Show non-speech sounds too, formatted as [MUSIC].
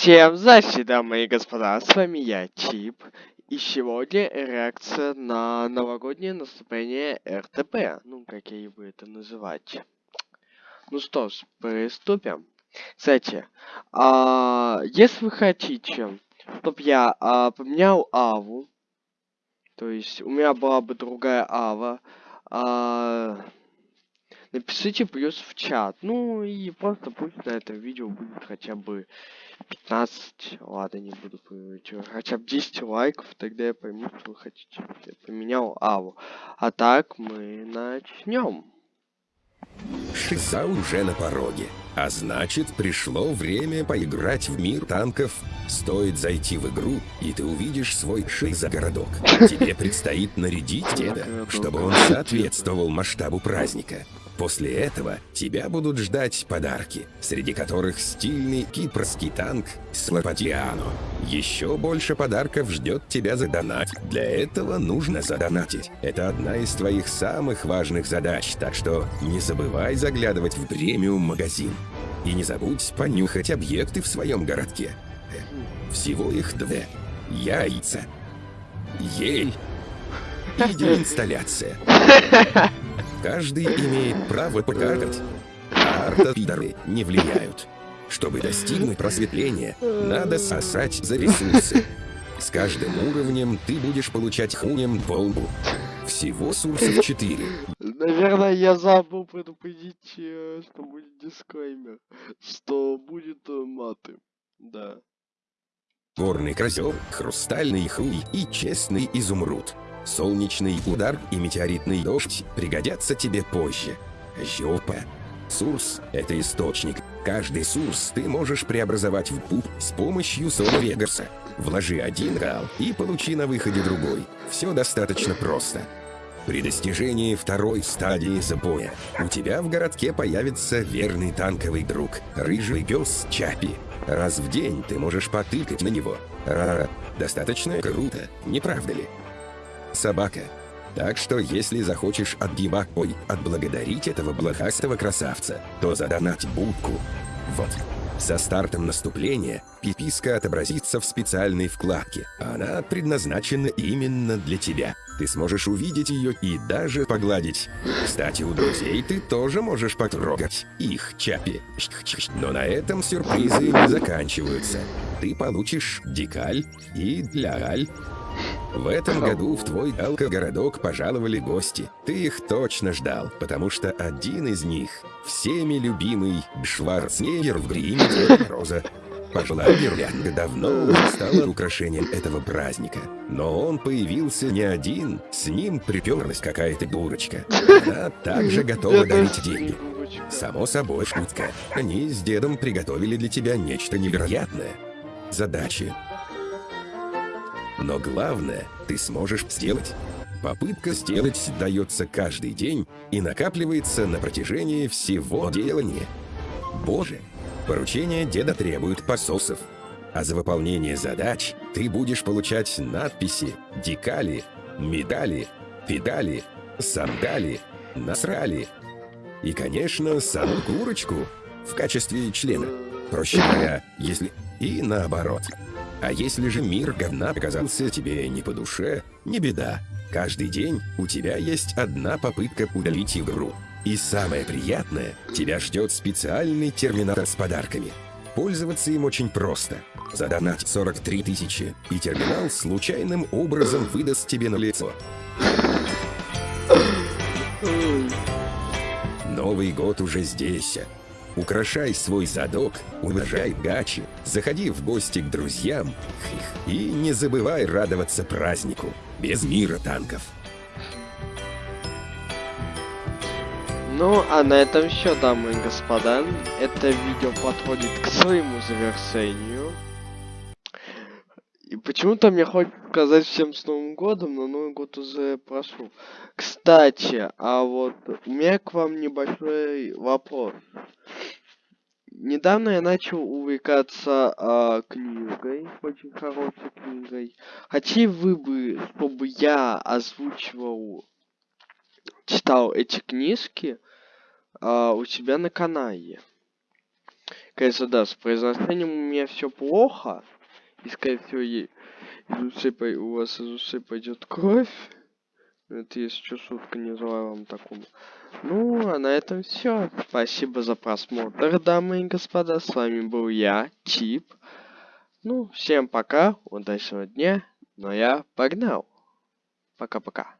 Всем здрасте, дамы и господа, с вами я, Чип, и сегодня реакция на новогоднее наступление РТП, ну, как я его это называть. Ну что ж, приступим. Кстати, а, если вы хотите, чтобы я а, поменял Аву, то есть у меня была бы другая Ава, а, напишите плюс в чат. Ну и просто пусть на этом видео будет хотя бы 15, ладно, не буду понимать, хотя бы 10 лайков, тогда я пойму, что вы хотите. Я поменял Аву. А так мы начнем. Шиза уже на пороге. А значит, пришло время поиграть в мир танков. Стоит зайти в игру, и ты увидишь свой шиза-городок. Тебе предстоит нарядить деда, чтобы он соответствовал масштабу праздника. После этого тебя будут ждать подарки, среди которых стильный кипрский танк Слопатиано. Еще больше подарков ждет тебя за. Для этого нужно задонатить. Это одна из твоих самых важных задач, так что не забывай заглядывать в премиум-магазин. И не забудь понюхать объекты в своем городке. Всего их две. Яйца. Ель. И деинсталляция. [LAUGHS] Каждый имеет право покажать, а артопидоры не влияют. Чтобы достигнуть просветления, надо сосать за ресурсы. С каждым уровнем ты будешь получать хуем полбу. Всего сурсов 4. Наверное, я забыл предупредить, э, что будет дисклеймер, что будет э, маты. Да. Горный козел, хрустальный хуй и честный изумруд. Солнечный удар и метеоритный дождь пригодятся тебе позже. Жопа. Сурс — это источник. Каждый сурс ты можешь преобразовать в пуп с помощью Сола Вегарса. Вложи один гал и получи на выходе другой. Все достаточно просто. При достижении второй стадии запоя у тебя в городке появится верный танковый друг, рыжий пес Чапи. Раз в день ты можешь потыкать на него. Ра, достаточно круто, не правда ли? Собака. Так что, если захочешь отгиба... Ой, отблагодарить этого блохастого красавца, то задонать будку. Вот. Со стартом наступления пиписка отобразится в специальной вкладке. Она предназначена именно для тебя. Ты сможешь увидеть ее и даже погладить. Кстати, у друзей ты тоже можешь потрогать их чапи. Но на этом сюрпризы не заканчиваются. Ты получишь дикаль и дляль в этом году в твой алкогородок пожаловали гости. Ты их точно ждал, потому что один из них — всеми любимый Шварценеггер в гриме Деда Мороза. Пожилая гирлянда давно уже стала украшением этого праздника. Но он появился не один, с ним приперлась какая-то дурочка. Она также готова дарить деньги. Само собой, шутка. Они с дедом приготовили для тебя нечто невероятное. Задачи но главное, ты сможешь сделать. Попытка сделать дается каждый день и накапливается на протяжении всего делания. Боже, поручение деда требует пососов. А за выполнение задач ты будешь получать надписи, декали, медали, педали, сандали, насрали. И, конечно, саму курочку в качестве члена. Проще говоря, если... И наоборот. А если же мир говна оказался тебе не по душе, не беда. Каждый день у тебя есть одна попытка удалить игру. И самое приятное, тебя ждет специальный терминатор с подарками. Пользоваться им очень просто. Задонать 43 тысячи, и терминал случайным образом выдаст тебе на лицо. Новый год уже здесь. Украшай свой задок, уважай гачи, заходи в гости к друзьям и не забывай радоваться празднику без мира танков. Ну, а на этом все, дамы и господа. Это видео подходит к своему завершению. И почему-то мне хочется сказать всем с Новым годом, но Новый год уже прошел. Кстати, а вот у меня к вам небольшой вопрос. Недавно я начал увлекаться а, книгой, очень хорошей книгой. Хотели вы бы, чтобы я озвучивал, читал эти книжки а, у себя на канале? Конечно, да, с произношением у меня все плохо. И, скорее всего, из ушей, у вас из ушей пойдет кровь. Это если что, шутка, не желаю вам такому. Ну, а на этом все. Спасибо за просмотр, дамы и господа. С вами был я, Чип. Ну, всем пока, удачного дня. Но я погнал. Пока-пока.